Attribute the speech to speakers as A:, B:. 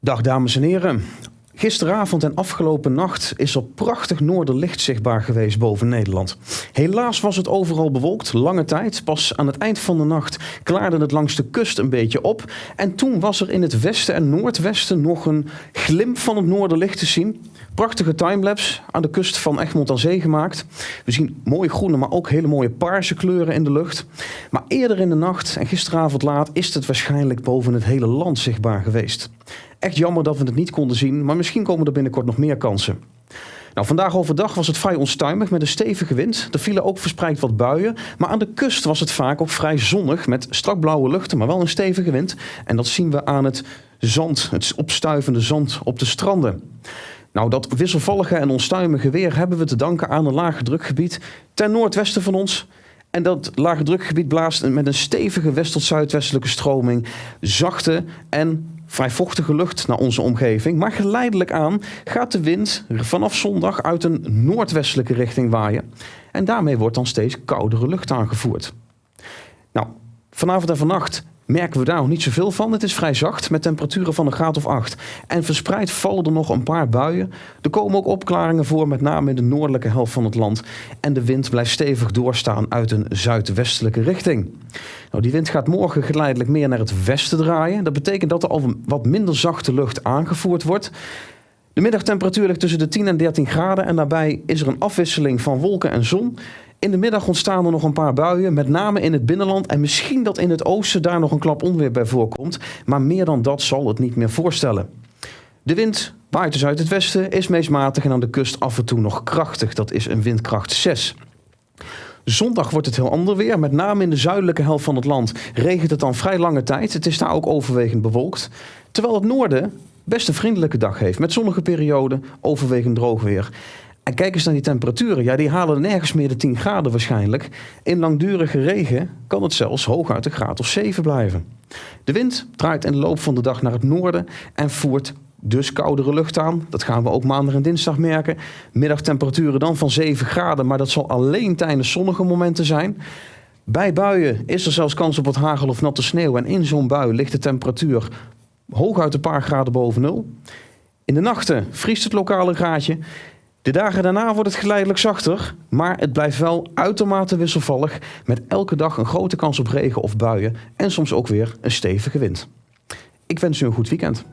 A: Dag dames en heren. Gisteravond en afgelopen nacht is er prachtig noorderlicht zichtbaar geweest boven Nederland. Helaas was het overal bewolkt, lange tijd. Pas aan het eind van de nacht klaarde het langs de kust een beetje op. En toen was er in het westen en noordwesten nog een glimp van het noorderlicht te zien. Prachtige timelapse aan de kust van Egmond aan Zee gemaakt. We zien mooie groene, maar ook hele mooie paarse kleuren in de lucht. Maar eerder in de nacht en gisteravond laat is het waarschijnlijk boven het hele land zichtbaar geweest. Echt jammer dat we het niet konden zien, maar misschien komen er binnenkort nog meer kansen. Nou, vandaag overdag was het vrij onstuimig met een stevige wind. Er vielen ook verspreid wat buien. Maar aan de kust was het vaak ook vrij zonnig met strak blauwe luchten, maar wel een stevige wind. En dat zien we aan het zand, het opstuivende zand op de stranden. Nou, dat wisselvallige en onstuimige weer hebben we te danken aan een lage drukgebied ten noordwesten van ons. En dat lage drukgebied blaast met een stevige west- tot zuidwestelijke stroming zachte en vrij vochtige lucht naar onze omgeving. Maar geleidelijk aan gaat de wind vanaf zondag uit een noordwestelijke richting waaien. En daarmee wordt dan steeds koudere lucht aangevoerd. Nou, vanavond en vannacht merken we daar nog niet zoveel van. Het is vrij zacht met temperaturen van een graad of 8. En verspreid vallen er nog een paar buien. Er komen ook opklaringen voor, met name in de noordelijke helft van het land. En de wind blijft stevig doorstaan uit een zuidwestelijke richting. Nou, die wind gaat morgen geleidelijk meer naar het westen draaien. Dat betekent dat er al wat minder zachte lucht aangevoerd wordt. De middagtemperatuur ligt tussen de 10 en 13 graden en daarbij is er een afwisseling van wolken en zon. In de middag ontstaan er nog een paar buien, met name in het binnenland. En misschien dat in het oosten daar nog een klap onweer bij voorkomt. Maar meer dan dat zal het niet meer voorstellen. De wind waait dus uit het westen, is meest matig en aan de kust af en toe nog krachtig. Dat is een windkracht 6. Zondag wordt het heel ander weer. Met name in de zuidelijke helft van het land regent het dan vrij lange tijd. Het is daar ook overwegend bewolkt. Terwijl het noorden best een vriendelijke dag heeft. Met zonnige perioden, overwegend droog weer. En kijk eens naar die temperaturen. Ja, die halen nergens meer de 10 graden waarschijnlijk. In langdurige regen kan het zelfs hooguit een graad of 7 blijven. De wind draait in de loop van de dag naar het noorden en voert dus koudere lucht aan. Dat gaan we ook maandag en dinsdag merken. Middagtemperaturen dan van 7 graden, maar dat zal alleen tijdens zonnige momenten zijn. Bij buien is er zelfs kans op wat hagel of natte sneeuw. En in zo'n bui ligt de temperatuur hooguit een paar graden boven nul. In de nachten vriest het lokale graadje. De dagen daarna wordt het geleidelijk zachter, maar het blijft wel uitermate wisselvallig met elke dag een grote kans op regen of buien en soms ook weer een stevige wind. Ik wens u een goed weekend.